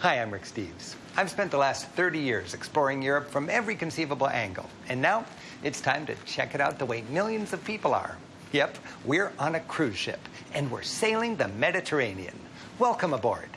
Hi, I'm Rick Steves. I've spent the last 30 years exploring Europe from every conceivable angle, and now it's time to check it out the way millions of people are. Yep, we're on a cruise ship, and we're sailing the Mediterranean. Welcome aboard.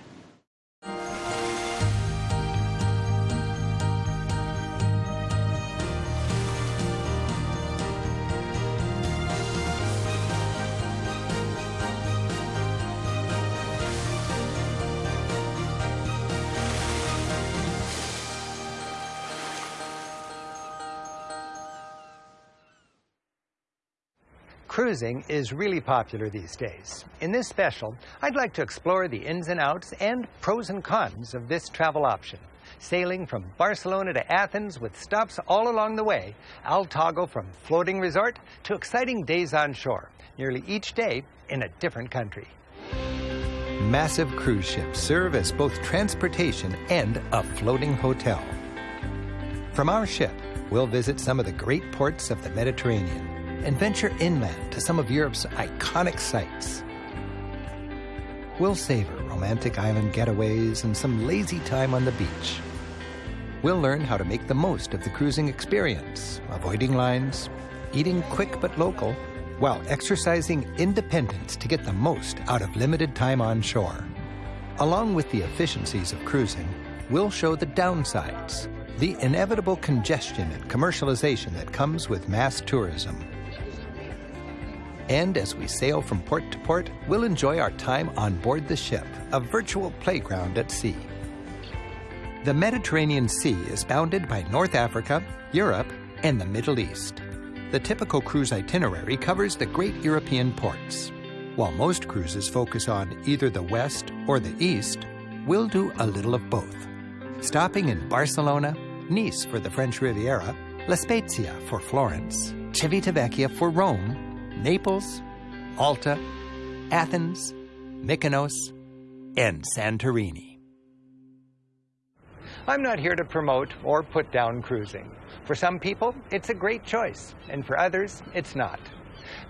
Cruising is really popular these days. In this special, I'd like to explore the ins and outs and pros and cons of this travel option. Sailing from Barcelona to Athens with stops all along the way, I'll toggle from floating resort to exciting days on shore, nearly each day in a different country. Massive cruise ships serve as both transportation and a floating hotel. From our ship, we'll visit some of the great ports of the Mediterranean and venture inland to some of Europe's iconic sites. We'll savor romantic island getaways and some lazy time on the beach. We'll learn how to make the most of the cruising experience, avoiding lines, eating quick but local, while exercising independence to get the most out of limited time on shore. Along with the efficiencies of cruising, we'll show the downsides, the inevitable congestion and commercialization that comes with mass tourism. And as we sail from port to port, we'll enjoy our time on board the ship, a virtual playground at sea. The Mediterranean Sea is bounded by North Africa, Europe, and the Middle East. The typical cruise itinerary covers the great European ports. While most cruises focus on either the west or the east, we'll do a little of both. Stopping in Barcelona, Nice for the French Riviera, La Spezia for Florence, Civitavecchia for Rome, Naples, Malta, Athens, Mykonos, and Santorini. I'm not here to promote or put down cruising. For some people, it's a great choice, and for others, it's not.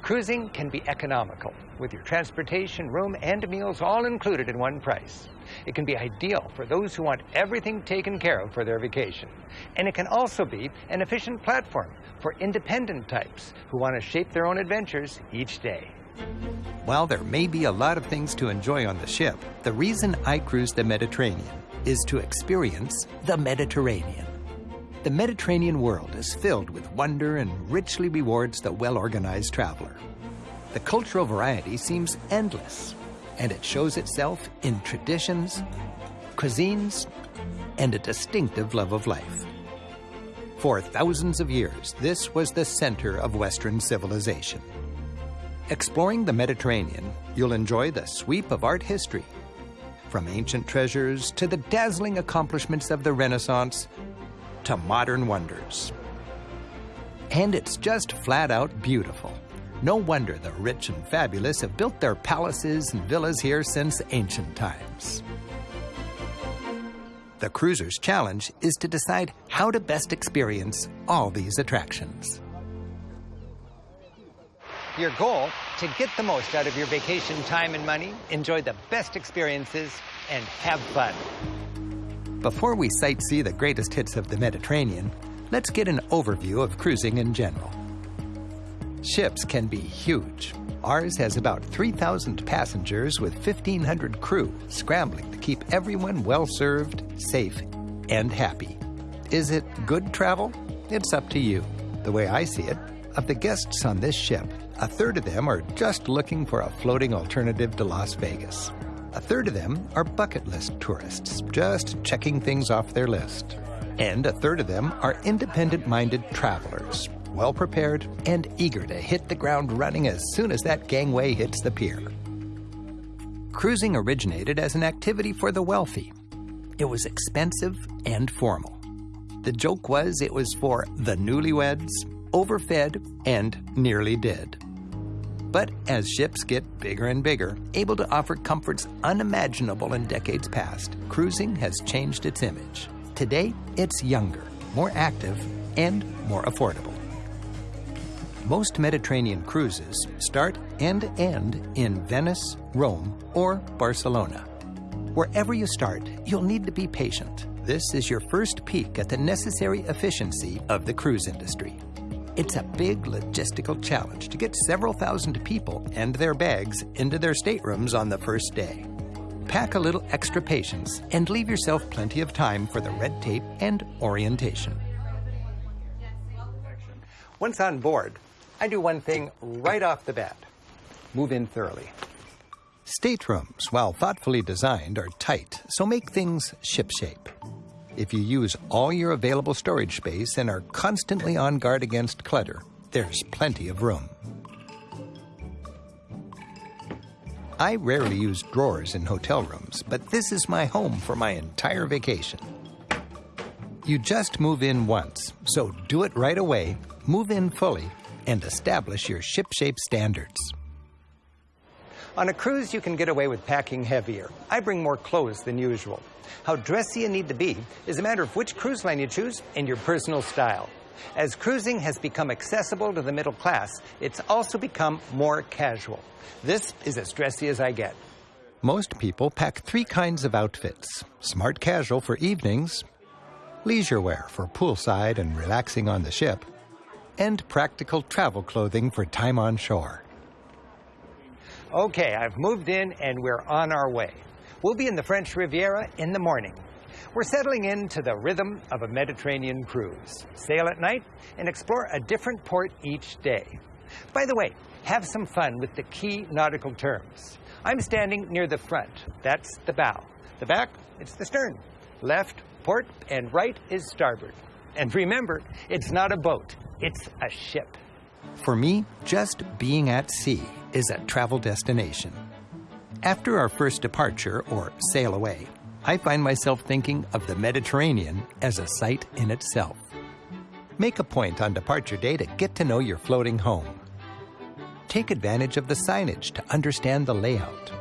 Cruising can be economical, with your transportation, room, and meals all included in one price. It can be ideal for those who want everything taken care of for their vacation. And it can also be an efficient platform for independent types who want to shape their own adventures each day. While there may be a lot of things to enjoy on the ship, the reason I cruise the Mediterranean is to experience the Mediterranean. The Mediterranean world is filled with wonder and richly rewards the well-organized traveler. The cultural variety seems endless, and it shows itself in traditions, cuisines, and a distinctive love of life. For thousands of years, this was the center of Western civilization. Exploring the Mediterranean, you'll enjoy the sweep of art history, from ancient treasures to the dazzling accomplishments of the Renaissance to modern wonders. And it's just flat out beautiful. No wonder the rich and fabulous have built their palaces and villas here since ancient times. The cruiser's challenge is to decide how to best experience all these attractions. Your goal, to get the most out of your vacation time and money, enjoy the best experiences, and have fun. Before we sightsee the greatest hits of the Mediterranean, let's get an overview of cruising in general. Ships can be huge. Ours has about 3,000 passengers with 1,500 crew scrambling to keep everyone well served, safe, and happy. Is it good travel? It's up to you. The way I see it, of the guests on this ship, a third of them are just looking for a floating alternative to Las Vegas. A third of them are bucket list tourists, just checking things off their list. And a third of them are independent minded travelers, well prepared, and eager to hit the ground running as soon as that gangway hits the pier. Cruising originated as an activity for the wealthy. It was expensive and formal. The joke was it was for the newlyweds, overfed, and nearly dead. But as ships get bigger and bigger, able to offer comforts unimaginable in decades past, cruising has changed its image. Today, it's younger, more active, and more affordable. Most Mediterranean cruises start and end in Venice, Rome, or Barcelona. Wherever you start, you'll need to be patient. This is your first peek at the necessary efficiency of the cruise industry. It's a big logistical challenge to get several thousand people and their bags into their staterooms on the first day. Pack a little extra patience and leave yourself plenty of time for the red tape and orientation. Once on board, I do one thing right off the bat move in thoroughly. Staterooms, while thoughtfully designed, are tight, so make things shipshape. If you use all your available storage space and are constantly on guard against clutter, there's plenty of room. I rarely use drawers in hotel rooms, but this is my home for my entire vacation. You just move in once, so do it right away, move in fully, and establish your shipshape standards. On a cruise, you can get away with packing heavier. I bring more clothes than usual. How dressy you need to be is a matter of which cruise line you choose and your personal style. As cruising has become accessible to the middle class, it's also become more casual. This is as dressy as I get. Most people pack three kinds of outfits smart casual for evenings, leisure wear for poolside and relaxing on the ship, and practical travel clothing for time on shore. Okay, I've moved in and we're on our way. We'll be in the French Riviera in the morning. We're settling into the rhythm of a Mediterranean cruise. Sail at night and explore a different port each day. By the way, have some fun with the key nautical terms. I'm standing near the front. That's the bow. The back, it's the stern. Left, port, and right is starboard. And remember, it's not a boat, it's a ship. For me, just being at sea is a travel destination. After our first departure, or sail away, I find myself thinking of the Mediterranean as a sight in itself. Make a point on departure day to get to know your floating home. Take advantage of the signage to understand the layout.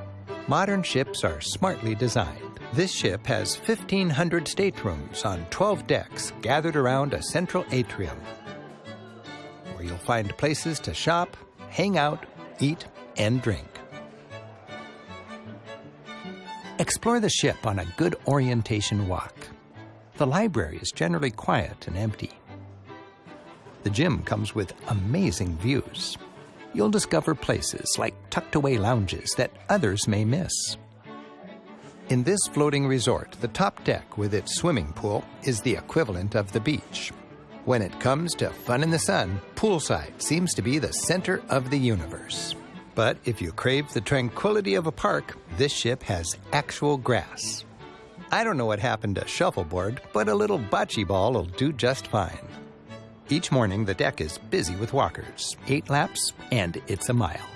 Modern ships are smartly designed. This ship has 1,500 staterooms on 12 decks gathered around a central atrium where you'll find places to shop, hang out, eat, and drink. Explore the ship on a good orientation walk. The library is generally quiet and empty. The gym comes with amazing views. You'll discover places like tucked away lounges that others may miss. In this floating resort, the top deck with its swimming pool is the equivalent of the beach. When it comes to fun in the sun, poolside seems to be the center of the universe. But if you crave the tranquility of a park, this ship has actual grass. I don't know what happened to shuffleboard, but a little bocce ball will do just fine. Each morning, the deck is busy with walkers, eight laps, and it's a mile.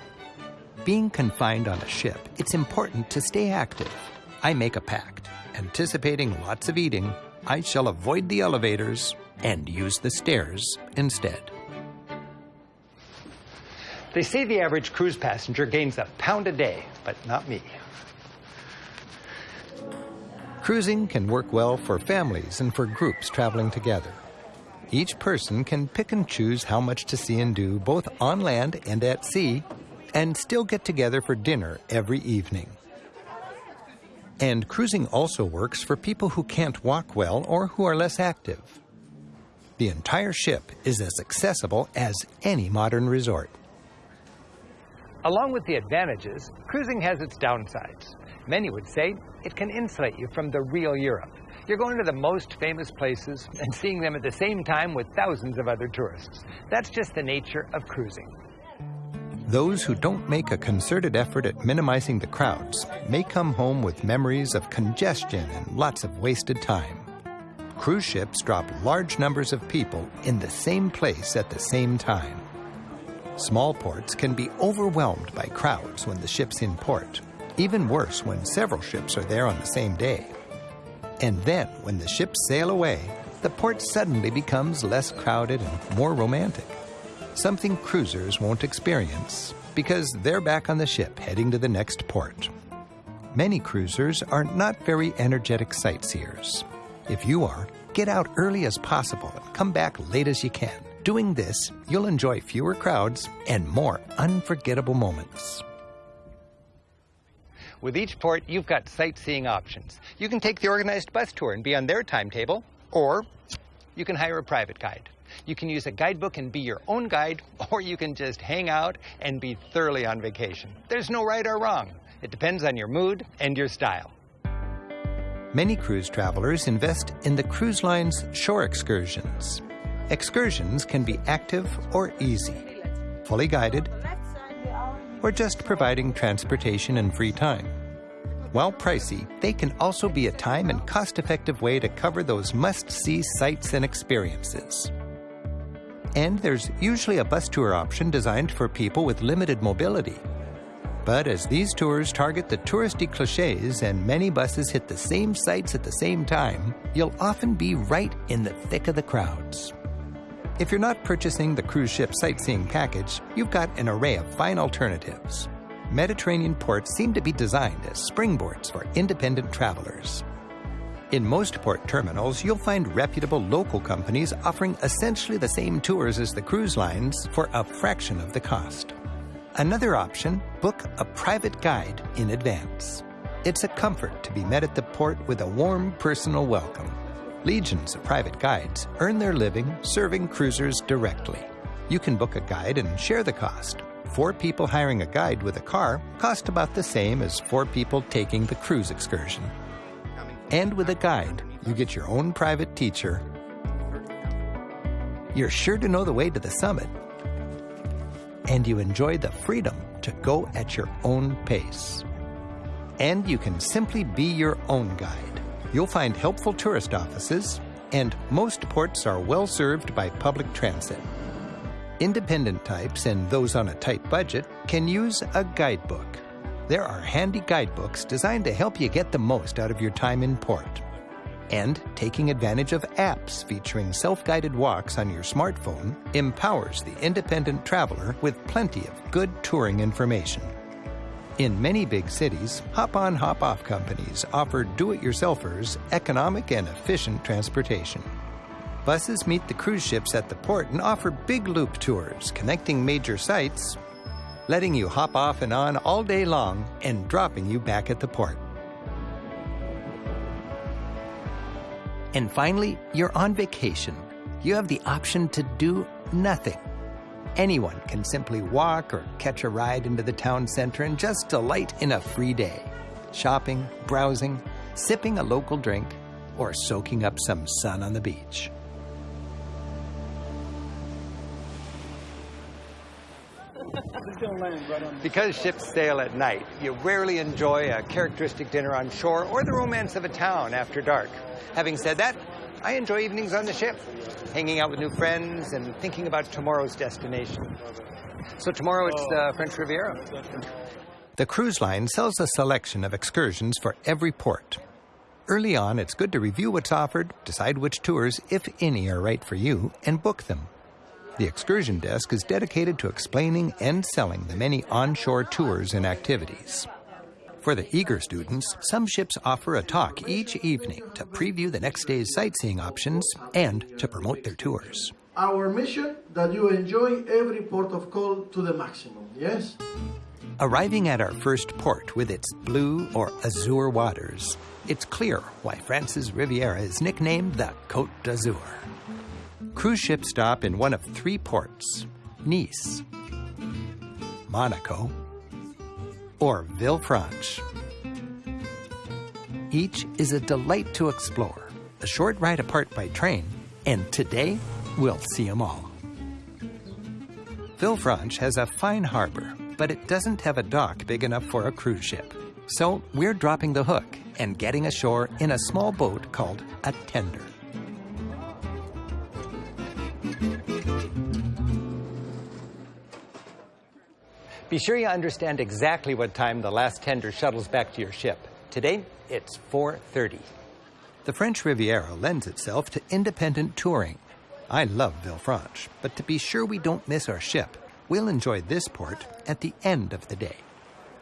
Being confined on a ship, it's important to stay active. I make a pact. Anticipating lots of eating, I shall avoid the elevators and use the stairs instead. They say the average cruise passenger gains a pound a day, but not me. Cruising can work well for families and for groups traveling together. Each person can pick and choose how much to see and do both on land and at sea, and still get together for dinner every evening. And cruising also works for people who can't walk well or who are less active. The entire ship is as accessible as any modern resort. Along with the advantages, cruising has its downsides. Many would say it can insulate you from the real Europe. You're going to the most famous places and seeing them at the same time with thousands of other tourists. That's just the nature of cruising. Those who don't make a concerted effort at minimizing the crowds may come home with memories of congestion and lots of wasted time cruise ships drop large numbers of people in the same place at the same time. Small ports can be overwhelmed by crowds when the ship's in port, even worse when several ships are there on the same day. And then, when the ships sail away, the port suddenly becomes less crowded and more romantic. Something cruisers won't experience because they're back on the ship heading to the next port. Many cruisers are not very energetic sightseers. If you are, get out early as possible and come back late as you can. Doing this, you'll enjoy fewer crowds and more unforgettable moments. With each port, you've got sightseeing options. You can take the organized bus tour and be on their timetable, or you can hire a private guide. You can use a guidebook and be your own guide, or you can just hang out and be thoroughly on vacation. There's no right or wrong. It depends on your mood and your style. Many cruise travelers invest in the cruise line's shore excursions. Excursions can be active or easy, fully guided, or just providing transportation and free time. While pricey, they can also be a time and cost-effective way to cover those must-see sights and experiences. And there's usually a bus tour option designed for people with limited mobility. But as these tours target the touristy cliches and many buses hit the same sites at the same time, you'll often be right in the thick of the crowds. If you're not purchasing the cruise ship sightseeing package, you've got an array of fine alternatives. Mediterranean ports seem to be designed as springboards for independent travelers. In most port terminals, you'll find reputable local companies offering essentially the same tours as the cruise lines for a fraction of the cost. Another option, book a private guide in advance. It's a comfort to be met at the port with a warm personal welcome. Legions of private guides earn their living serving cruisers directly. You can book a guide and share the cost. Four people hiring a guide with a car cost about the same as four people taking the cruise excursion. And with a guide, you get your own private teacher. You're sure to know the way to the summit. And you enjoy the freedom to go at your own pace. And you can simply be your own guide You'll find helpful tourist offices, and most ports are well served by public transit. Independent types and those on a tight budget can use a guidebook. There are handy guidebooks designed to help you get the most out of your time in port. And taking advantage of apps featuring self-guided walks on your smartphone empowers the independent traveler with plenty of good touring information. In many big cities, hop on, hop off companies offer do it yourselfers economic and efficient transportation. Buses meet the cruise ships at the port and offer big loop tours connecting major sites, letting you hop off and on all day long and dropping you back at the port. And finally, you're on vacation. You have the option to do nothing Anyone can simply walk or catch a ride into the town center and just delight in a free day. Shopping, browsing, sipping a local drink, or soaking up some sun on the beach. Because ships sail at night, you rarely enjoy a characteristic dinner on shore or the romance of a town after dark. Having said that, I enjoy evenings on the ship, hanging out with new friends and thinking about tomorrow's destination. So tomorrow it's the French Riviera. The cruise line sells a selection of excursions for every port. Early on, it's good to review what's offered, decide which tours, if any, are right for you, and book them. The excursion desk is dedicated to explaining and selling the many onshore tours and activities. For the eager students, some ships offer a talk each evening to preview the next day's sightseeing options and to promote their tours. Our mission that you enjoy every port of call to the maximum, yes? Arriving at our first port with its blue or azure waters, it's clear why France's Riviera is nicknamed the Côte d'Azur. Cruise ships stop in one of three ports, Nice, Monaco, or Villefranche. Each is a delight to explore, a short ride apart by train, and today we'll see them all. Villefranche has a fine harbor, but it doesn't have a dock big enough for a cruise ship. So we're dropping the hook and getting ashore in a small boat called a tender. Be sure you understand exactly what time the last tender shuttles back to your ship. Today, it's 4.30. The French Riviera lends itself to independent touring. I love Villefranche, but to be sure we don't miss our ship, we'll enjoy this port at the end of the day.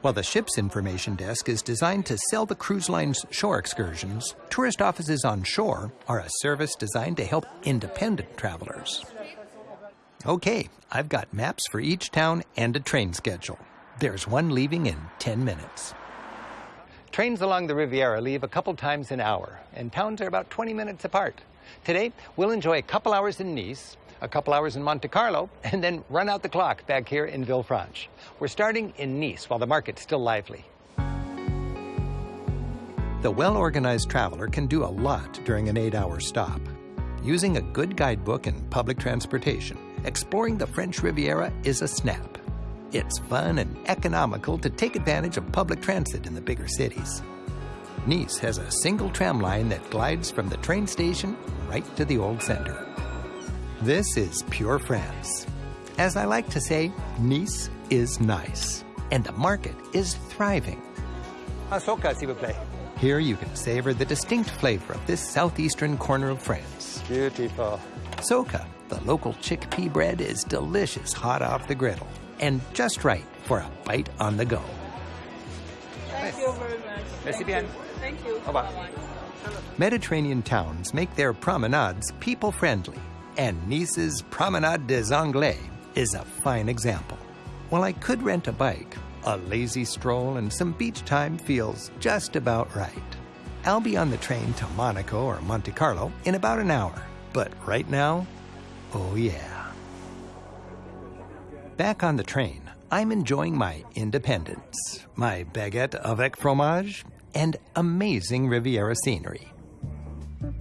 While the ship's information desk is designed to sell the cruise line's shore excursions, tourist offices on shore are a service designed to help independent travelers. Okay, I've got maps for each town and a train schedule. There's one leaving in 10 minutes. Trains along the Riviera leave a couple times an hour, and towns are about 20 minutes apart. Today, we'll enjoy a couple hours in Nice, a couple hours in Monte Carlo, and then run out the clock back here in Villefranche. We're starting in Nice while the market's still lively. The well-organized traveler can do a lot during an eight-hour stop. Using a good guidebook and public transportation, exploring the French Riviera is a snap. It's fun and economical to take advantage of public transit in the bigger cities. Nice has a single tram line that glides from the train station right to the old center. This is pure France. As I like to say, Nice is nice, and the market is thriving. Asoka, s'il vous plaît. Here you can savor the distinct flavor of this southeastern corner of France. Beautiful. Socca, the local chickpea bread, is delicious hot off the griddle and just right for a bite on the go. Thank you very much. Merci Thank bien. you. Thank you. Au revoir. Mediterranean towns make their promenades people friendly, and Nice's Promenade des Anglais is a fine example. While I could rent a bike, a lazy stroll and some beach time feels just about right. I'll be on the train to Monaco or Monte Carlo in about an hour, but right now, oh yeah. Back on the train, I'm enjoying my independence, my baguette avec fromage, and amazing Riviera scenery.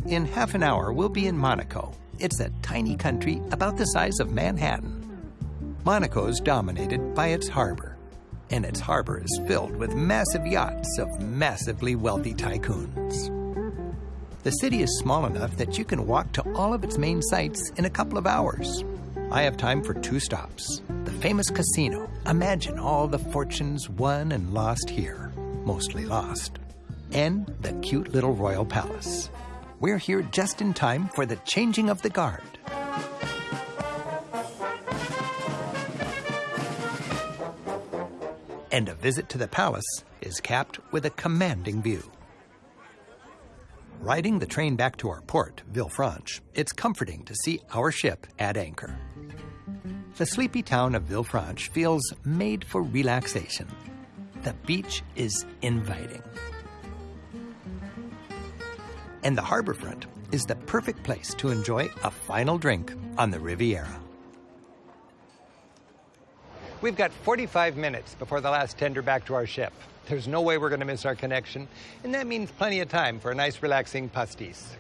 In half an hour, we'll be in Monaco. It's a tiny country about the size of Manhattan. Monaco's dominated by its harbor, and its harbor is filled with massive yachts of massively wealthy tycoons. The city is small enough that you can walk to all of its main sites in a couple of hours. I have time for two stops. The famous casino. Imagine all the fortunes won and lost here, mostly lost. And the cute little royal palace. We're here just in time for the changing of the guard. And a visit to the palace is capped with a commanding view. Riding the train back to our port, Villefranche, it's comforting to see our ship at anchor. The sleepy town of Villefranche feels made for relaxation. The beach is inviting. And the harborfront is the perfect place to enjoy a final drink on the Riviera. We've got 45 minutes before the last tender back to our ship. There's no way we're going to miss our connection, and that means plenty of time for a nice, relaxing pastis.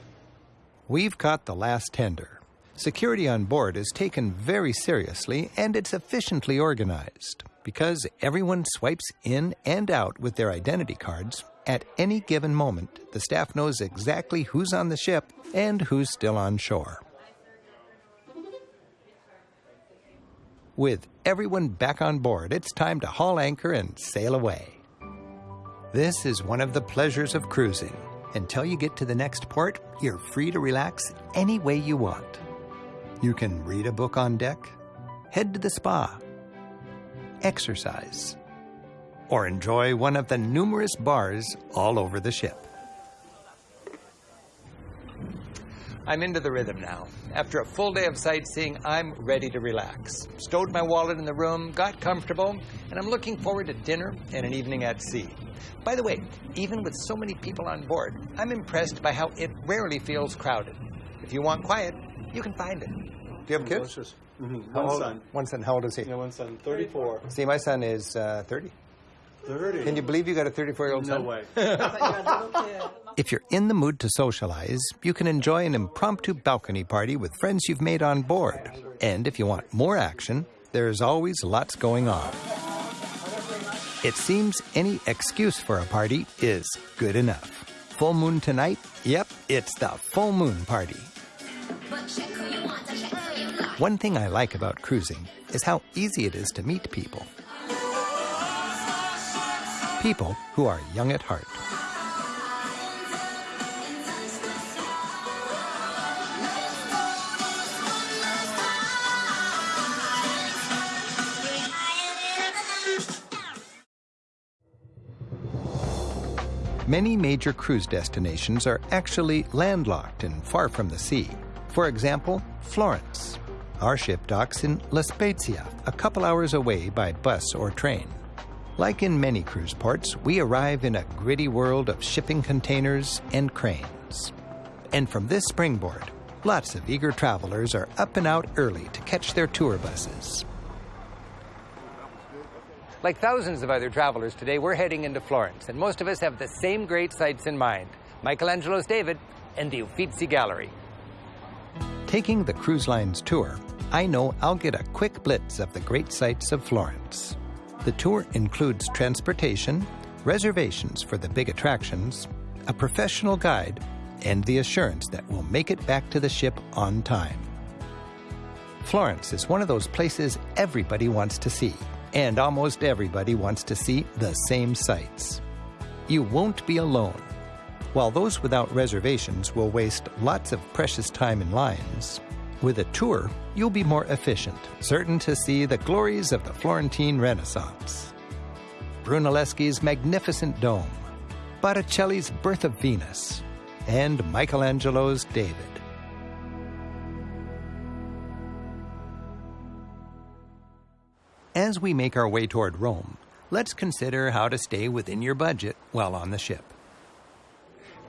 We've caught the last tender. Security on board is taken very seriously and it's efficiently organized because everyone swipes in and out with their identity cards. At any given moment, the staff knows exactly who's on the ship and who's still on shore. With everyone back on board, it's time to haul anchor and sail away. This is one of the pleasures of cruising. Until you get to the next port, you're free to relax any way you want. You can read a book on deck, head to the spa, exercise, or enjoy one of the numerous bars all over the ship. I'm into the rhythm now. After a full day of sightseeing, I'm ready to relax. Stowed my wallet in the room, got comfortable, and I'm looking forward to dinner and an evening at sea. By the way, even with so many people on board, I'm impressed by how it rarely feels crowded. If you want quiet, you can find it. Do you have kids? Delicious. Mhm. One old- son. One son. How old is he? Yeah, one son. 34. See, my son is uh, 30. 30. Can you believe you got a 34 year old No son? way. If you're in the mood to socialize, you can enjoy an impromptu balcony party with friends you've made on board. And if you want more action, there's always lots going on. It seems any excuse for a party is good enough. Full moon tonight? Yep, it's the full moon party. One thing I like about cruising is how easy it is to meet people. People who are young at heart. Many major cruise destinations are actually landlocked and far from the sea. For example, Florence. Our ship docks in La Spezia, a couple hours away by bus or train. Like in many cruise ports, we arrive in a gritty world of shipping containers and cranes. And from this springboard, lots of eager travelers are up and out early to catch their tour buses. Like thousands of other travelers today, we're heading into Florence, and most of us have the same great sights in mind Michelangelo's David and the Uffizi Gallery. Taking the cruise line's tour, I know I'll get a quick blitz of the great sights of Florence. The tour includes transportation, reservations for the big attractions, a professional guide, and the assurance that we'll make it back to the ship on time. Florence is one of those places everybody wants to see, and almost everybody wants to see the same sights. You won't be alone. While those without reservations will waste lots of precious time in lines, with a tour, you'll be more efficient, certain to see the glories of the Florentine Renaissance. Brunelleschi's magnificent dome, Botticelli's Birth of Venus, and Michelangelo's David. As we make our way toward Rome, let's consider how to stay within your budget while on the ship.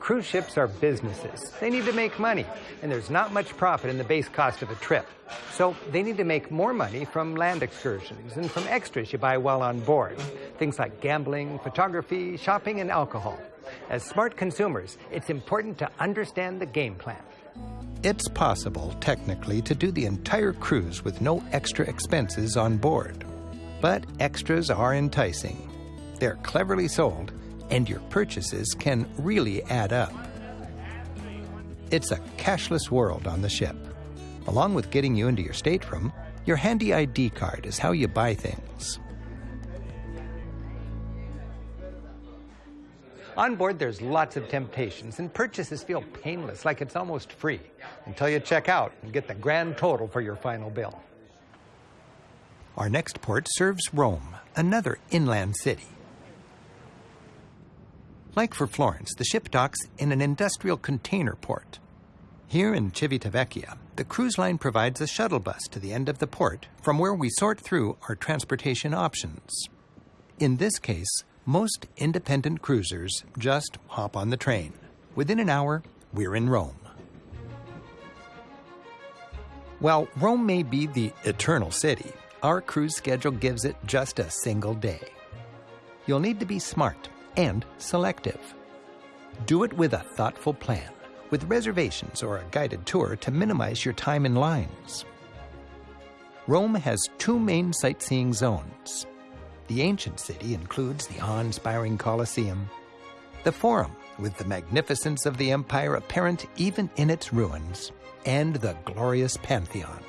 Cruise ships are businesses. They need to make money, and there's not much profit in the base cost of a trip. So they need to make more money from land excursions and from extras you buy while on board. Things like gambling, photography, shopping, and alcohol. As smart consumers, it's important to understand the game plan. It's possible, technically, to do the entire cruise with no extra expenses on board. But extras are enticing. They're cleverly sold and your purchases can really add up. It's a cashless world on the ship. Along with getting you into your stateroom, your handy ID card is how you buy things. On board, there's lots of temptations, and purchases feel painless, like it's almost free, until you check out and get the grand total for your final bill. Our next port serves Rome, another inland city. Like for Florence, the ship docks in an industrial container port. Here in Civitavecchia, the cruise line provides a shuttle bus to the end of the port from where we sort through our transportation options. In this case, most independent cruisers just hop on the train. Within an hour, we're in Rome. While Rome may be the eternal city, our cruise schedule gives it just a single day. You'll need to be smart and selective. Do it with a thoughtful plan, with reservations or a guided tour to minimize your time in lines. Rome has two main sightseeing zones. The ancient city includes the awe inspiring Colosseum, the Forum, with the magnificence of the empire apparent even in its ruins, and the glorious Pantheon.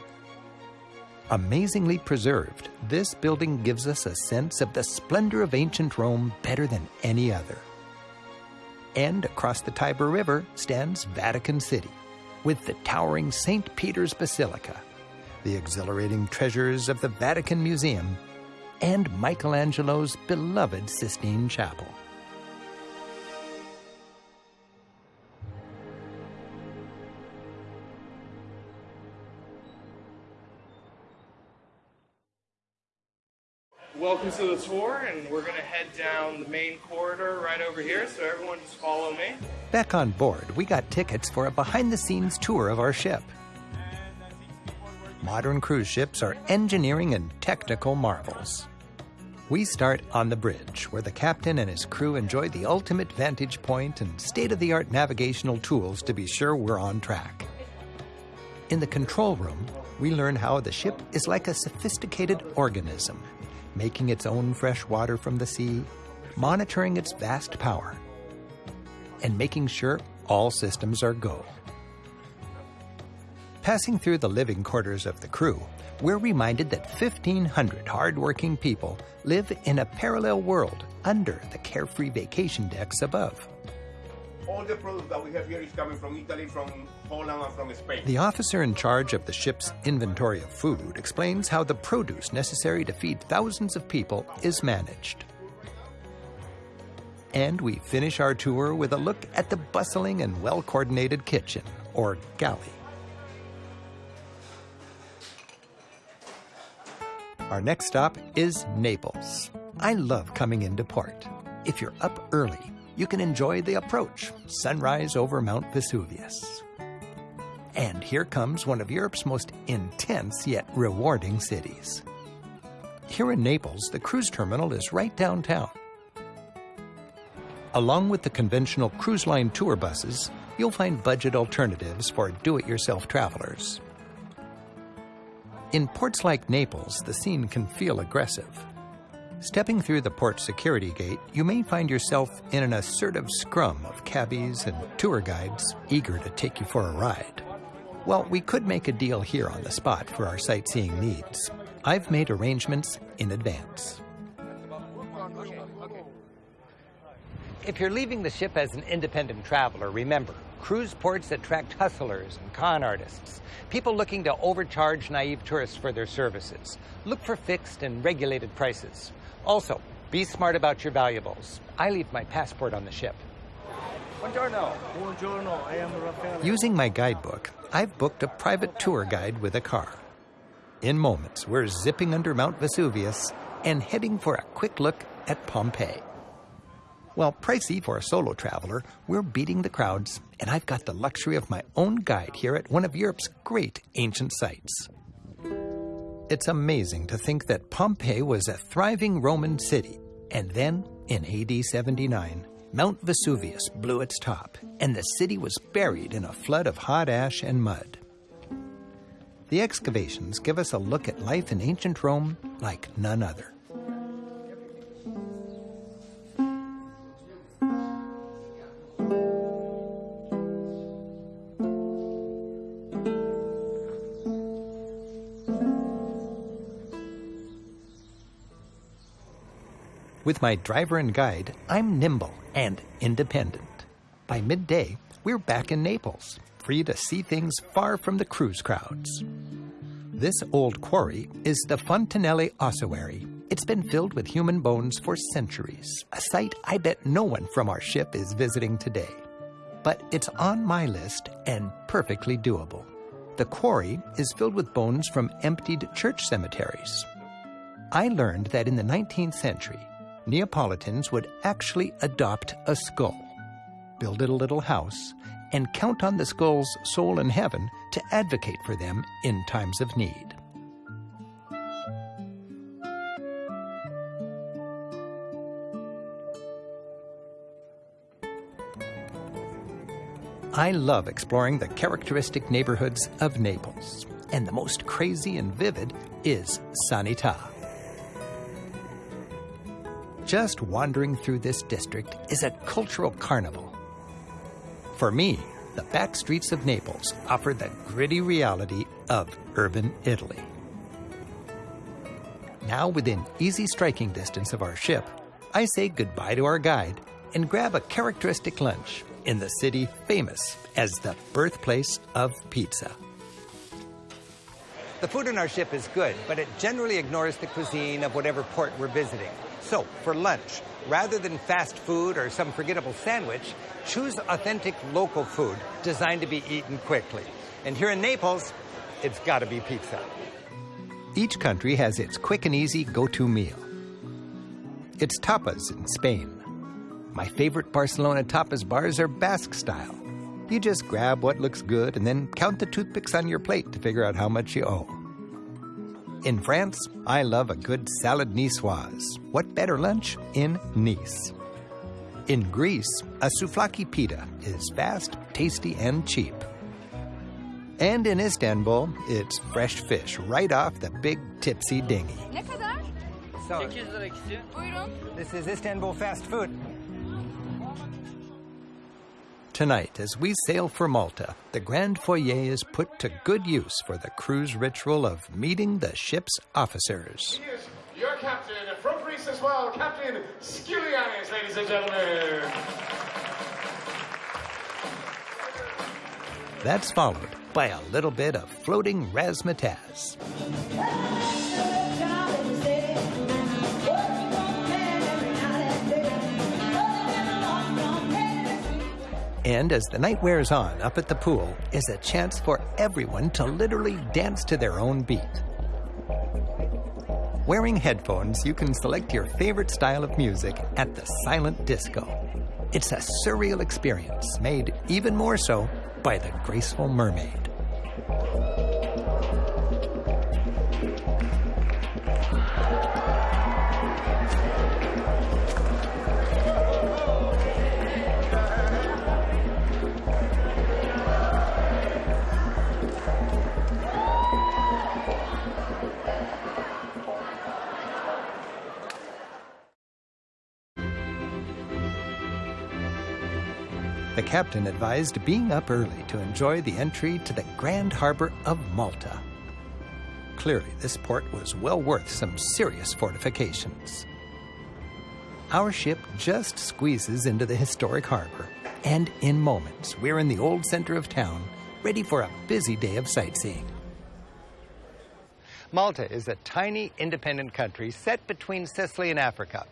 Amazingly preserved, this building gives us a sense of the splendor of ancient Rome better than any other. And across the Tiber River stands Vatican City, with the towering St. Peter's Basilica, the exhilarating treasures of the Vatican Museum, and Michelangelo's beloved Sistine Chapel. Welcome to the tour, and we're going to head down the main corridor right over here, so everyone just follow me. Back on board, we got tickets for a behind the scenes tour of our ship. Modern cruise ships are engineering and technical marvels. We start on the bridge, where the captain and his crew enjoy the ultimate vantage point and state of the art navigational tools to be sure we're on track. In the control room, we learn how the ship is like a sophisticated organism making its own fresh water from the sea, monitoring its vast power, and making sure all systems are go. Passing through the living quarters of the crew, we're reminded that 1,500 hardworking people live in a parallel world under the carefree vacation decks above. All the products that we have here is coming from Italy, from Holland, and from Spain. The officer in charge of the ship's inventory of food explains how the produce necessary to feed thousands of people is managed. And we finish our tour with a look at the bustling and well coordinated kitchen, or galley. Our next stop is Naples, I love coming into port. If you're up early, you can enjoy the approach, sunrise over Mount Vesuvius. And here comes one of Europe's most intense yet rewarding cities. Here in Naples, the cruise terminal is right downtown. Along with the conventional cruise line tour buses, you'll find budget alternatives for do it yourself travelers. In ports like Naples, the scene can feel aggressive. Stepping through the port security gate, you may find yourself in an assertive scrum of cabbies and tour guides eager to take you for a ride. Well, we could make a deal here on the spot for our sightseeing needs. I've made arrangements in advance. If you're leaving the ship as an independent traveler, remember, cruise ports attract hustlers and con artists, people looking to overcharge naive tourists for their services. Look for fixed and regulated prices. Also, be smart about your valuables. I leave my passport on the ship. Buongiorno. Buongiorno. I am Raffaele. Using my guidebook, I've booked a private tour guide with a car. In moments, we're zipping under Mount Vesuvius and heading for a quick look at Pompeii. While pricey for a solo traveler, we're beating the crowds, and I've got the luxury of my own guide here at one of Europe's great ancient sites. It's amazing to think that Pompeii was a thriving Roman city, and then, in AD 79, Mount Vesuvius blew its top, and the city was buried in a flood of hot ash and mud. The excavations give us a look at life in ancient Rome like none other. With my driver and guide, I'm nimble and independent. By midday, we're back in Naples, free to see things far from the cruise crowds. This old quarry is the Fontanelle Ossuary. It's been filled with human bones for centuries, a site I bet no one from our ship is visiting today. But it's on my list and perfectly doable. The quarry is filled with bones from emptied church cemeteries. I learned that in the 19th century, Neapolitans would actually adopt a skull, build it a little house, and count on the skull's soul in heaven to advocate for them in times of need. I love exploring the characteristic neighborhoods of Naples, and the most crazy and vivid is Sanità. Just wandering through this district is a cultural carnival. For me, the back streets of Naples offer the gritty reality of urban Italy. Now, within easy striking distance of our ship, I say goodbye to our guide and grab a characteristic lunch in the city famous as the birthplace of pizza. The food on our ship is good, but it generally ignores the cuisine of whatever port we're visiting. So, for lunch, rather than fast food or some forgettable sandwich, choose authentic local food designed to be eaten quickly. And here in Naples, it's got to be pizza. Each country has its quick and easy go to meal. It's tapas in Spain. My favorite Barcelona tapas bars are Basque style. You just grab what looks good and then count the toothpicks on your plate to figure out how much you owe. In France, I love a good salad niçoise. What better lunch in Nice? In Greece, a souvlaki pita is fast, tasty, and cheap. And in Istanbul, it's fresh fish right off the big tipsy dinghy. Ne kadar? So, 800 lira ikisi. Buyurun. this is Istanbul fast food. Tonight, as we sail for Malta, the Grand Foyer is put to good use for the cruise ritual of meeting the ship's officers. Here's your captain, from Greece as well, Captain Skilianis, ladies and gentlemen. That's followed by a little bit of floating razzmatazz. And as the night wears on up at the pool is a chance for everyone to literally dance to their own beat. Wearing headphones, you can select your favorite style of music at the Silent Disco. It's a surreal experience made even more so by the graceful mermaid. The captain advised being up early to enjoy the entry to the grand harbor of Malta. Clearly, this port was well worth some serious fortifications. Our ship just squeezes into the historic harbor, and in moments, we're in the old center of town, ready for a busy day of sightseeing. Malta is a tiny, independent country set between Sicily and Africa.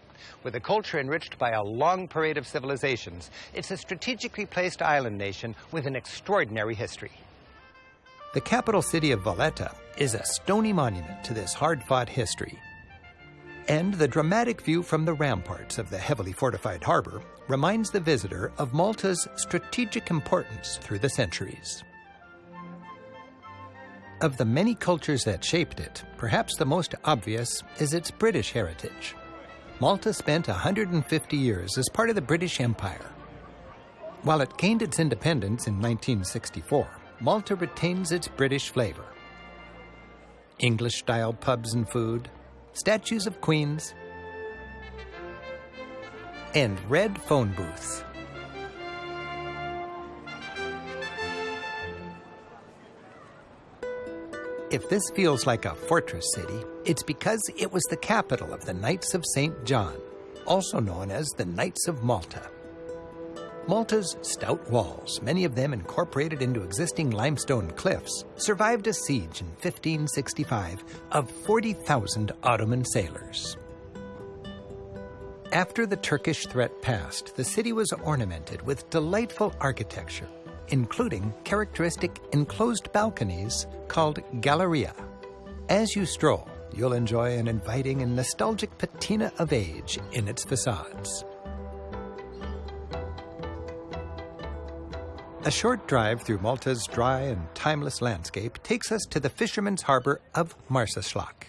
With a culture enriched by a long parade of civilizations, it's a strategically placed island nation with an extraordinary history. The capital city of Valletta is a stony monument to this hard fought history. And the dramatic view from the ramparts of the heavily fortified harbor reminds the visitor of Malta's strategic importance through the centuries. Of the many cultures that shaped it, perhaps the most obvious is its British heritage. Malta spent 150 years as part of the British Empire. While it gained its independence in 1964, Malta retains its British flavor. English style pubs and food, statues of queens, and red phone booths. If this feels like a fortress city, it's because it was the capital of the Knights of St. John, also known as the Knights of Malta. Malta's stout walls, many of them incorporated into existing limestone cliffs, survived a siege in 1565 of 40,000 Ottoman sailors. After the Turkish threat passed, the city was ornamented with delightful architecture including characteristic enclosed balconies called galleria. As you stroll, you'll enjoy an inviting and nostalgic patina of age in its facades. A short drive through Malta's dry and timeless landscape takes us to the fisherman's harbor of Marsaxlokk.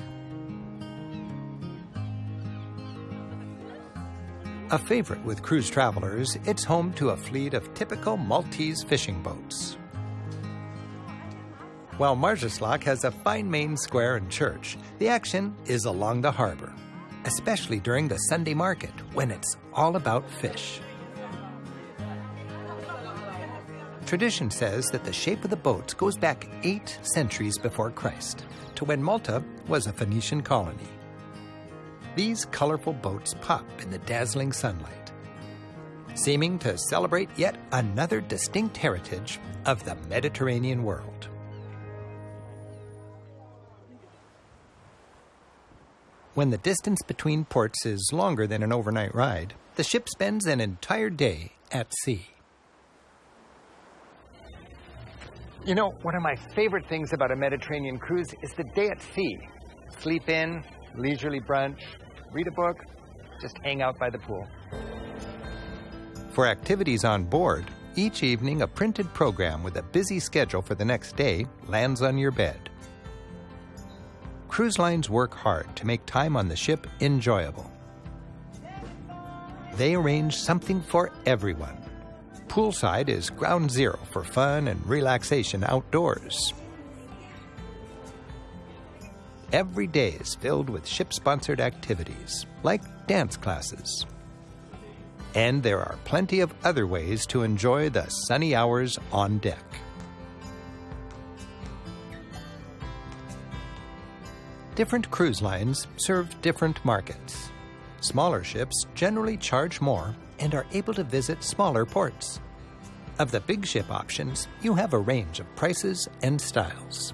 A favorite with cruise travelers, it's home to a fleet of typical Maltese fishing boats. While Marsaxlokk has a fine main square and church, the action is along the harbor, especially during the Sunday market when it's all about fish. Tradition says that the shape of the boats goes back eight centuries before Christ, to when Malta was a Phoenician colony. These colorful boats pop in the dazzling sunlight, seeming to celebrate yet another distinct heritage of the Mediterranean world. When the distance between ports is longer than an overnight ride, the ship spends an entire day at sea. You know, one of my favorite things about a Mediterranean cruise is the day at sea. Sleep in, leisurely brunch, read a book, just hang out by the pool. For activities on board, each evening a printed program with a busy schedule for the next day lands on your bed. Cruise lines work hard to make time on the ship enjoyable. They arrange something for everyone. Poolside is ground zero for fun and relaxation outdoors. Every day is filled with ship sponsored activities, like dance classes. And there are plenty of other ways to enjoy the sunny hours on deck. Different cruise lines serve different markets. Smaller ships generally charge more and are able to visit smaller ports. Of the big ship options, you have a range of prices and styles.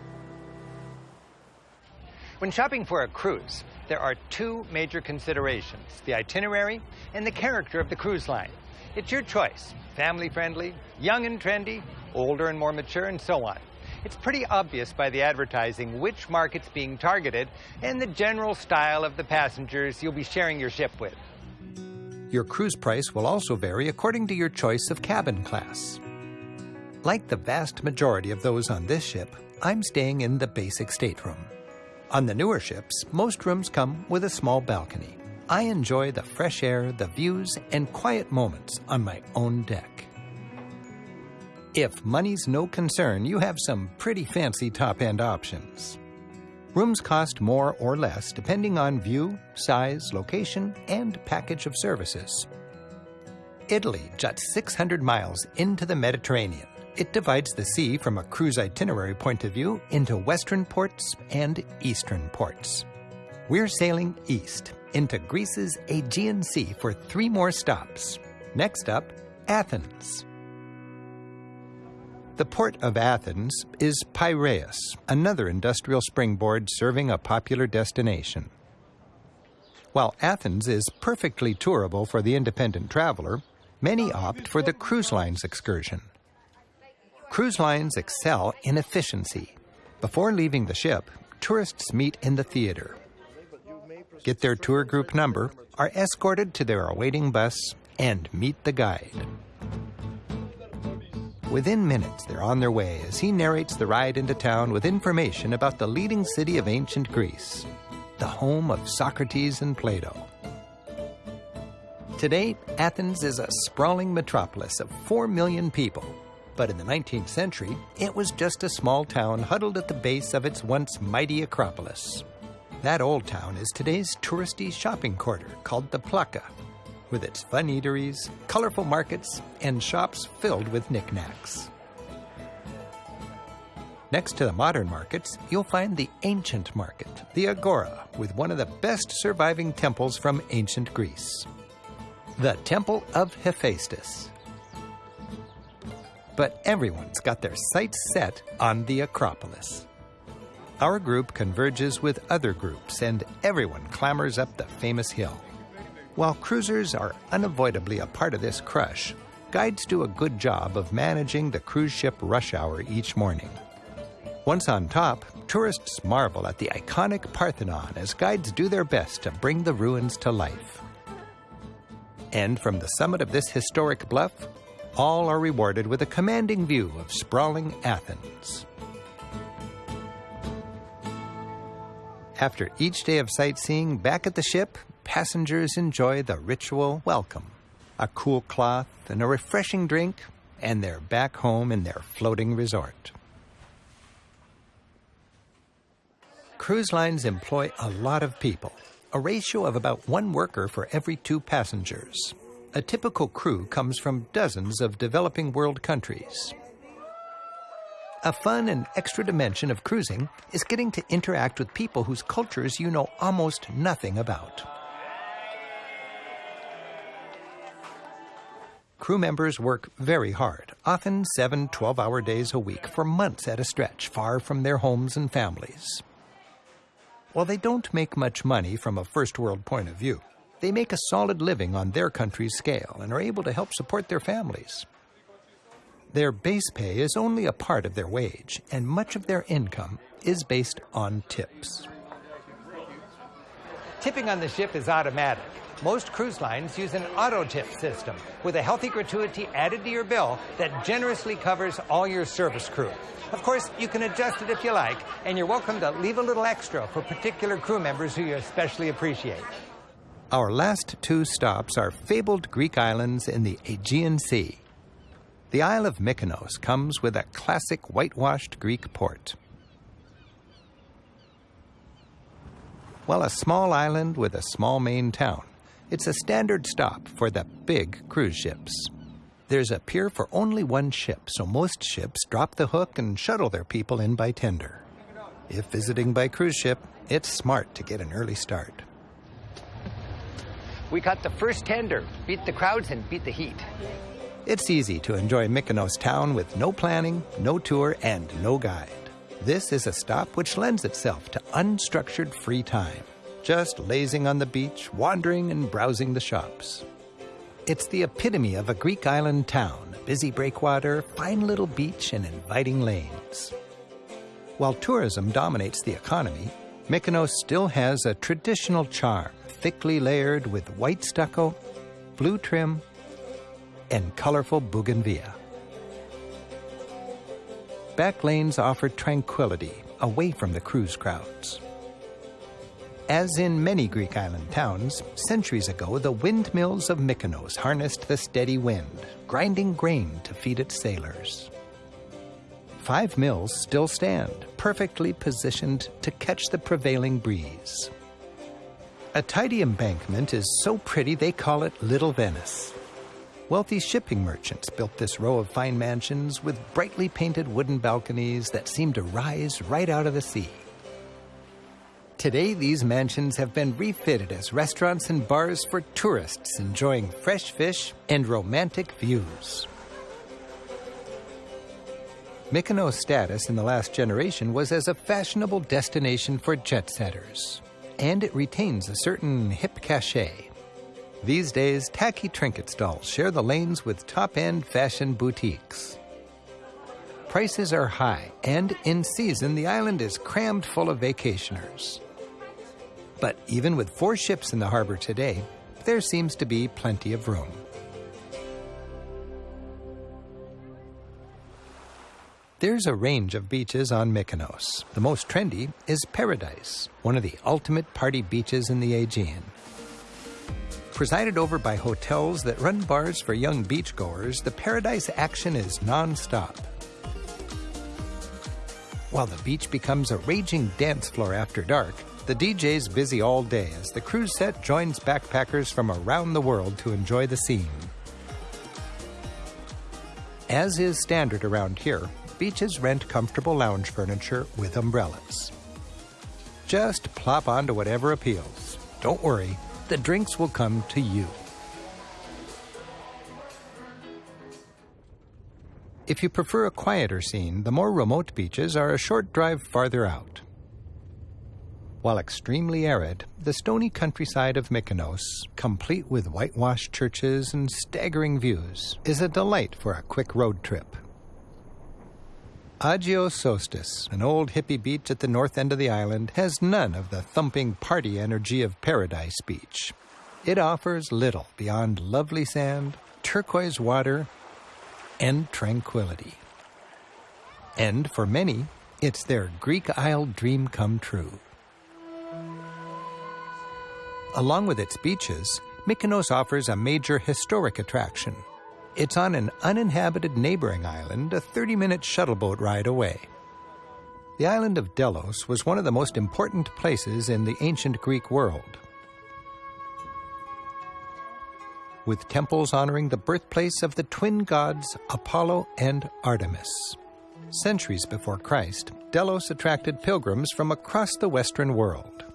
When shopping for a cruise, there are two major considerations the itinerary and the character of the cruise line. It's your choice family friendly, young and trendy, older and more mature, and so on. It's pretty obvious by the advertising which market's being targeted and the general style of the passengers you'll be sharing your ship with. Your cruise price will also vary according to your choice of cabin class. Like the vast majority of those on this ship, I'm staying in the basic stateroom. On the newer ships, most rooms come with a small balcony. I enjoy the fresh air, the views, and quiet moments on my own deck. If money's no concern, you have some pretty fancy top end options. Rooms cost more or less depending on view, size, location, and package of services. Italy juts 600 miles into the Mediterranean. It divides the sea from a cruise itinerary point of view into western ports and eastern ports. We're sailing east into Greece's Aegean Sea for three more stops. Next up, Athens. The port of Athens is Piraeus, another industrial springboard serving a popular destination. While Athens is perfectly tourable for the independent traveler, many opt for the cruise lines excursion. Cruise lines excel in efficiency. Before leaving the ship, tourists meet in the theater. Get their tour group number, are escorted to their awaiting bus, and meet the guide. Within minutes, they're on their way as he narrates the ride into town with information about the leading city of ancient Greece, the home of Socrates and Plato. Today, Athens is a sprawling metropolis of 4 million people but in the 19th century, it was just a small town huddled at the base of its once mighty Acropolis. That old town is today's touristy shopping quarter called the Plaka, with its fun eateries, colorful markets, and shops filled with knickknacks. Next to the modern markets, you'll find the ancient market, the Agora, with one of the best surviving temples from ancient Greece. The Temple of Hephaestus, but everyone's got their sights set on the Acropolis. Our group converges with other groups, and everyone clambers up the famous hill. While cruisers are unavoidably a part of this crush, guides do a good job of managing the cruise ship rush hour each morning. Once on top, tourists marvel at the iconic Parthenon as guides do their best to bring the ruins to life. And from the summit of this historic bluff, all are rewarded with a commanding view of sprawling Athens. After each day of sightseeing back at the ship, passengers enjoy the ritual welcome a cool cloth and a refreshing drink, and they're back home in their floating resort. Cruise lines employ a lot of people, a ratio of about one worker for every two passengers a typical crew comes from dozens of developing world countries. A fun and extra dimension of cruising is getting to interact with people whose cultures you know almost nothing about. Crew members work very hard, often seven 12 hour days a week for months at a stretch, far from their homes and families. While they don't make much money from a first world point of view, they make a solid living on their country's scale and are able to help support their families. Their base pay is only a part of their wage, and much of their income is based on tips. Tipping on the ship is automatic. Most cruise lines use an auto tip system with a healthy gratuity added to your bill that generously covers all your service crew. Of course, you can adjust it if you like, and you're welcome to leave a little extra for particular crew members who you especially appreciate. Our last two stops are fabled Greek islands in the Aegean Sea. The Isle of Mykonos comes with a classic whitewashed Greek port. While a small island with a small main town, it's a standard stop for the big cruise ships. There's a pier for only one ship, so most ships drop the hook and shuttle their people in by tender. If visiting by cruise ship, it's smart to get an early start. We caught the first tender, beat the crowds, and beat the heat. It's easy to enjoy Mykonos town with no planning, no tour, and no guide. This is a stop which lends itself to unstructured free time, just lazing on the beach, wandering and browsing the shops. It's the epitome of a Greek island town busy breakwater, fine little beach, and inviting lanes. While tourism dominates the economy, Mykonos still has a traditional charm, thickly layered with white stucco, blue trim, and colorful bougainvillea. Back lanes offer tranquility away from the cruise crowds. As in many Greek island towns, centuries ago the windmills of Mykonos harnessed the steady wind, grinding grain to feed its sailors. Five mills still stand, perfectly positioned to catch the prevailing breeze. A tidy embankment is so pretty they call it Little Venice. Wealthy shipping merchants built this row of fine mansions with brightly painted wooden balconies that seem to rise right out of the sea. Today, these mansions have been refitted as restaurants and bars for tourists enjoying fresh fish and romantic views. Mykonos' status in the last generation was as a fashionable destination for jet setters, and it retains a certain hip cachet. These days, tacky trinket stalls share the lanes with top end fashion boutiques. Prices are high, and in season, the island is crammed full of vacationers. But even with four ships in the harbor today, there seems to be plenty of room. There's a range of beaches on Mykonos. The most trendy is Paradise, one of the ultimate party beaches in the Aegean. Presided over by hotels that run bars for young beachgoers, the Paradise action is non-stop. While the beach becomes a raging dance floor after dark, the DJ's busy all day as the cruise set joins backpackers from around the world to enjoy the scene. As is standard around here, beaches rent comfortable lounge furniture with umbrellas. Just plop onto whatever appeals. Don't worry, the drinks will come to you. If you prefer a quieter scene, the more remote beaches are a short drive farther out. While extremely arid, the stony countryside of Mykonos, complete with whitewashed churches and staggering views, is a delight for a quick road trip. Agios Sostis, an old hippie beach at the north end of the island, has none of the thumping party energy of Paradise Beach. It offers little beyond lovely sand, turquoise water, and tranquility. And for many, it's their Greek Isle dream come true. Along with its beaches, Mykonos offers a major historic attraction, it's on an uninhabited neighboring island, a 30 minute shuttle boat ride away. The island of Delos was one of the most important places in the ancient Greek world. With temples honoring the birthplace of the twin gods Apollo and Artemis. Centuries before Christ, Delos attracted pilgrims from across the Western world.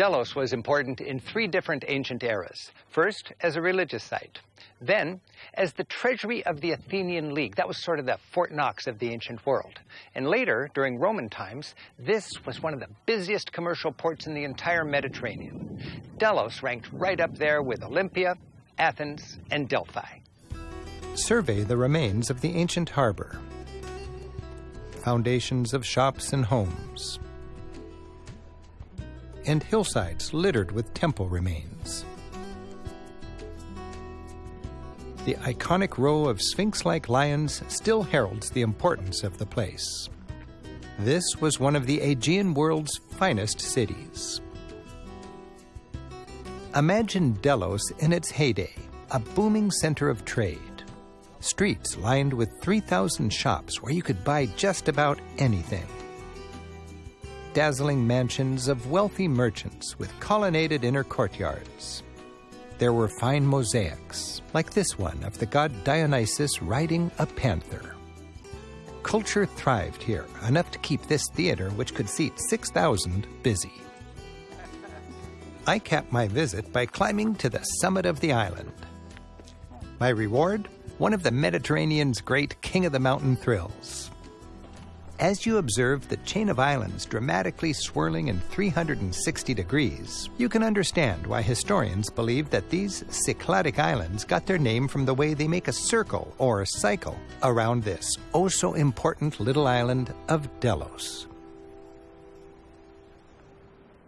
Delos was important in three different ancient eras. First, as a religious site. Then, as the treasury of the Athenian League. That was sort of the Fort Knox of the ancient world. And later, during Roman times, this was one of the busiest commercial ports in the entire Mediterranean. Delos ranked right up there with Olympia, Athens, and Delphi. Survey the remains of the ancient harbor. Foundations of shops and homes and hillsides littered with temple remains. The iconic row of sphinx like lions still heralds the importance of the place. This was one of the Aegean world's finest cities. Imagine Delos in its heyday, a booming center of trade. Streets lined with 3,000 shops where you could buy just about anything dazzling mansions of wealthy merchants with colonnaded inner courtyards. There were fine mosaics, like this one of the god Dionysus riding a panther. Culture thrived here, enough to keep this theater, which could seat 6,000, busy. I capped my visit by climbing to the summit of the island. My reward? One of the Mediterranean's great King of the Mountain thrills As you observe the chain of islands dramatically swirling in 360 degrees, you can understand why historians believe that these Cycladic islands got their name from the way they make a circle or a cycle around this oh so important little island of Delos.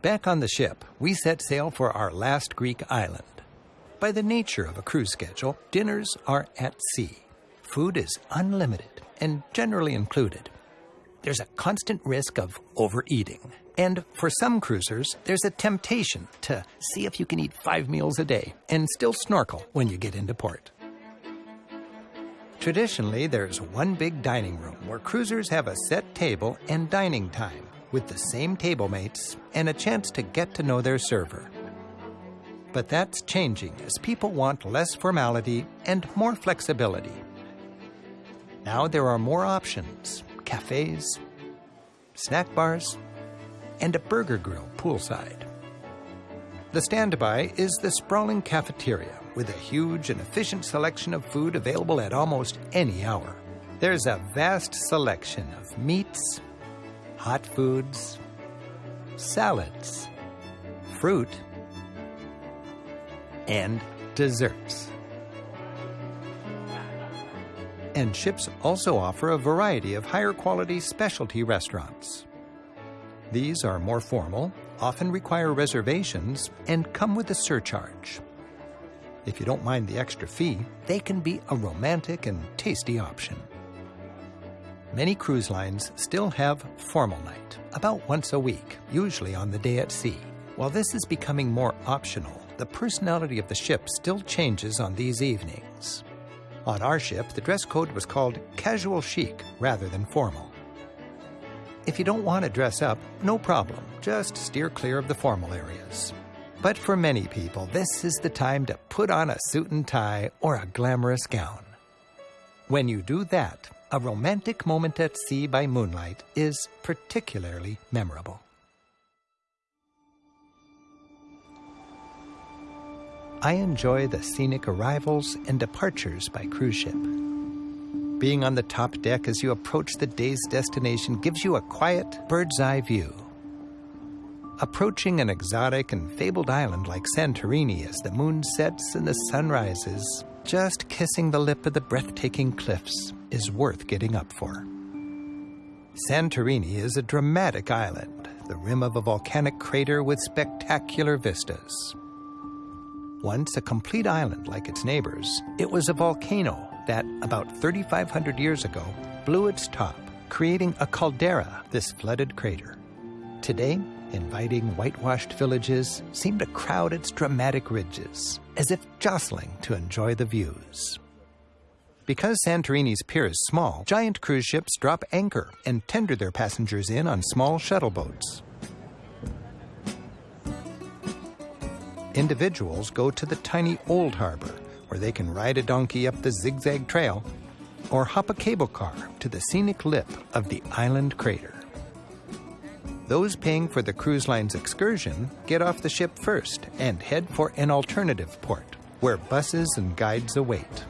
Back on the ship, we set sail for our last Greek island. By the nature of a cruise schedule, dinners are at sea. Food is unlimited and generally included there's a constant risk of overeating. And for some cruisers, there's a temptation to see if you can eat five meals a day and still snorkel when you get into port. Traditionally, there's one big dining room where cruisers have a set table and dining time with the same table mates and a chance to get to know their server. But that's changing as people want less formality and more flexibility. Now there are more options cafes, snack bars, and a burger grill poolside. The standby is the sprawling cafeteria with a huge and efficient selection of food available at almost any hour. There's a vast selection of meats, hot foods, salads, fruit, and desserts. And ships also offer a variety of higher quality specialty restaurants. These are more formal, often require reservations, and come with a surcharge. If you don't mind the extra fee, they can be a romantic and tasty option. Many cruise lines still have formal night, about once a week, usually on the day at sea. While this is becoming more optional, the personality of the ship still changes on these evenings. On our ship, the dress code was called casual chic rather than formal. If you don't want to dress up, no problem, just steer clear of the formal areas. But for many people, this is the time to put on a suit and tie or a glamorous gown. When you do that, a romantic moment at sea by moonlight is particularly memorable. I enjoy the scenic arrivals and departures by cruise ship. Being on the top deck as you approach the day's destination gives you a quiet, bird's eye view. Approaching an exotic and fabled island like Santorini as the moon sets and the sun rises, just kissing the lip of the breathtaking cliffs is worth getting up for. Santorini is a dramatic island, the rim of a volcanic crater with spectacular vistas. Once a complete island like its neighbors, it was a volcano that, about 3,500 years ago, blew its top, creating a caldera, this flooded crater. Today, inviting whitewashed villages seem to crowd its dramatic ridges, as if jostling to enjoy the views. Because Santorini's pier is small, giant cruise ships drop anchor and tender their passengers in on small shuttle boats. Individuals go to the tiny Old Harbor, where they can ride a donkey up the zigzag trail, or hop a cable car to the scenic lip of the island crater. Those paying for the cruise line's excursion get off the ship first and head for an alternative port, where buses and guides await.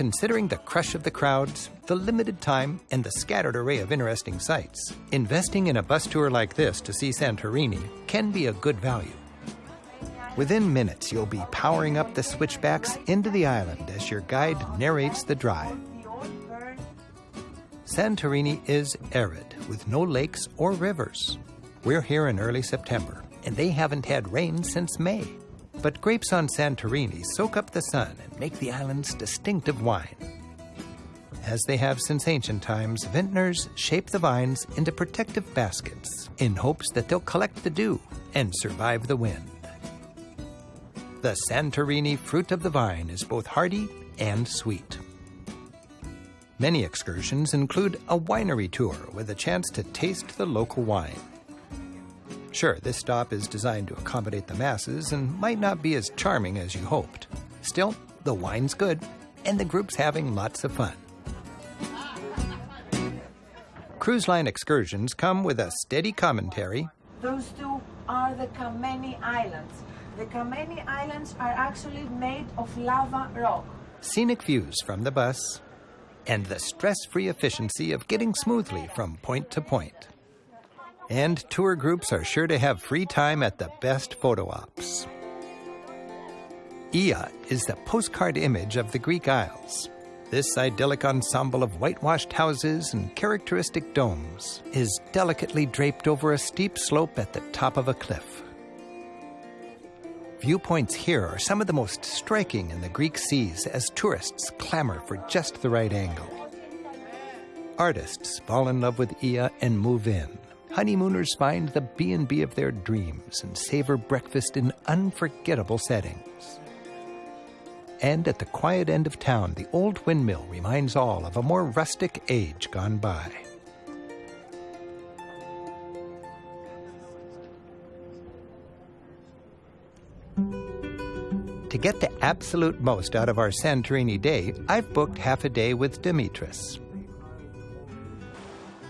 Considering the crush of the crowds, the limited time, and the scattered array of interesting sights, investing in a bus tour like this to see Santorini can be a good value. Within minutes, you'll be powering up the switchbacks into the island as your guide narrates the drive. Santorini is arid, with no lakes or rivers. We're here in early September, and they haven't had rain since May. But grapes on Santorini soak up the sun and make the island's distinctive wine. As they have since ancient times, vintners shape the vines into protective baskets in hopes that they'll collect the dew and survive the wind. The Santorini fruit of the vine is both hearty and sweet. Many excursions include a winery tour with a chance to taste the local wine. Sure, this stop is designed to accommodate the masses and might not be as charming as you hoped. Still, the wine's good, and the group's having lots of fun. Cruise line excursions come with a steady commentary. Those two are the Kameni Islands. The Kameni Islands are actually made of lava rock. Scenic views from the bus and the stress-free efficiency of getting smoothly from point to point. And tour groups are sure to have free time at the best photo ops. Ia is the postcard image of the Greek Isles. This idyllic ensemble of whitewashed houses and characteristic domes is delicately draped over a steep slope at the top of a cliff. Viewpoints here are some of the most striking in the Greek seas as tourists clamor for just the right angle. Artists fall in love with Ia and move in. Honeymooners find the B&B of their dreams and savor breakfast in unforgettable settings. And at the quiet end of town, the old windmill reminds all of a more rustic age gone by. To get the absolute most out of our Santorini day, I've booked half a day with Dimitris.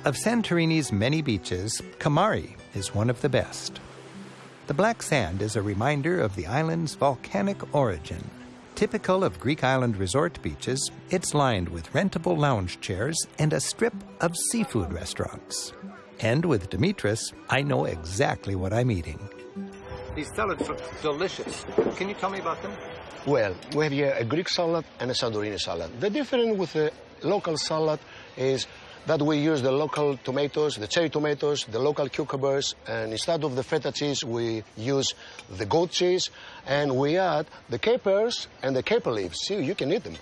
Of Santorini's many beaches, Kamari is one of the best. The black sand is a reminder of the island's volcanic origin. Typical of Greek island resort beaches, it's lined with rentable lounge chairs and a strip of seafood restaurants. And with Demetris, I know exactly what I'm eating. These salads look delicious. Can you tell me about them? Well, we have here a Greek salad and a Santorini salad. The difference with the local salad is that we use the local tomatoes, the cherry tomatoes, the local cucumbers, and instead of the feta cheese, we use the goat cheese, and we add the capers and the caper leaves. See, you can eat them.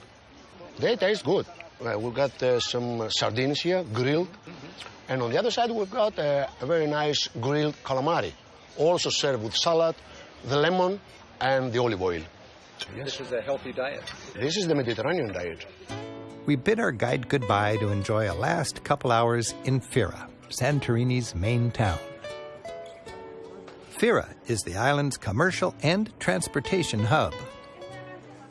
They taste good. Uh, we've got uh, some sardines here, grilled, mm -hmm. and on the other side, we've got uh, a very nice grilled calamari also served with salad, the lemon, and the olive oil. Yes. This is a healthy diet. This is the Mediterranean diet. We bid our guide goodbye to enjoy a last couple hours in Fira, Santorini's main town. Fira is the island's commercial and transportation hub.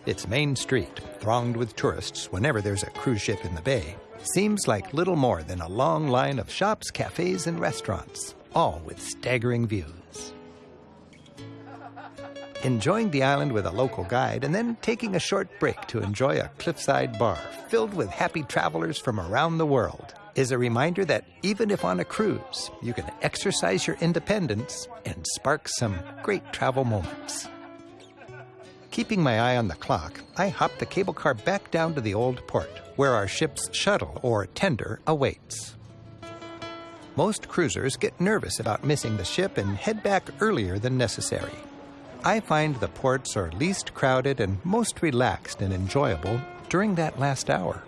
Its main street, thronged with tourists whenever there's a cruise ship in the bay, seems like little more than a long line of shops, cafes, and restaurants, all with staggering views enjoying the island with a local guide, and then taking a short break to enjoy a cliffside bar filled with happy travelers from around the world is a reminder that even if on a cruise, you can exercise your independence and spark some great travel moments. Keeping my eye on the clock, I hop the cable car back down to the old port, where our ship's shuttle or tender awaits. Most cruisers get nervous about missing the ship and head back earlier than necessary. I find the ports are least crowded and most relaxed and enjoyable during that last hour.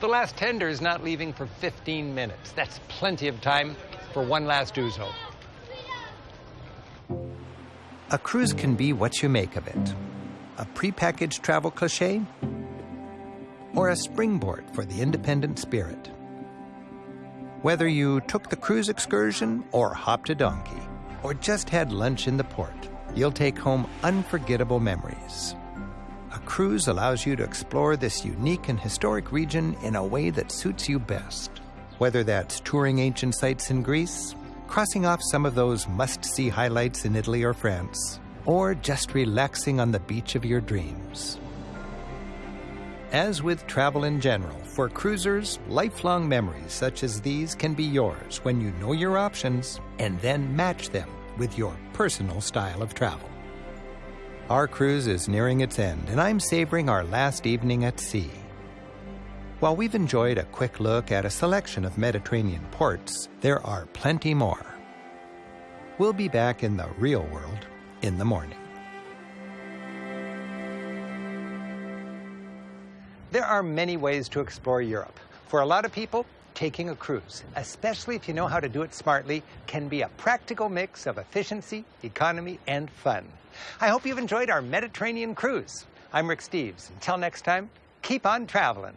The last tender is not leaving for 15 minutes. That's plenty of time for one last ouzo. A cruise can be what you make of it. A prepackaged travel cliche or a springboard for the independent spirit. Whether you took the cruise excursion or hopped a donkey or just had lunch in the port, you'll take home unforgettable memories. A cruise allows you to explore this unique and historic region in a way that suits you best. Whether that's touring ancient sites in Greece, crossing off some of those must-see highlights in Italy or France, or just relaxing on the beach of your dreams. As with travel in general, for cruisers, lifelong memories such as these can be yours when you know your options and then match them with your personal style of travel. Our cruise is nearing its end, and I'm savoring our last evening at sea. While we've enjoyed a quick look at a selection of Mediterranean ports, there are plenty more. We'll be back in the real world in the morning. There are many ways to explore Europe. For a lot of people, taking a cruise, especially if you know how to do it smartly, can be a practical mix of efficiency, economy, and fun. I hope you've enjoyed our Mediterranean cruise. I'm Rick Steves. Until next time, keep on traveling.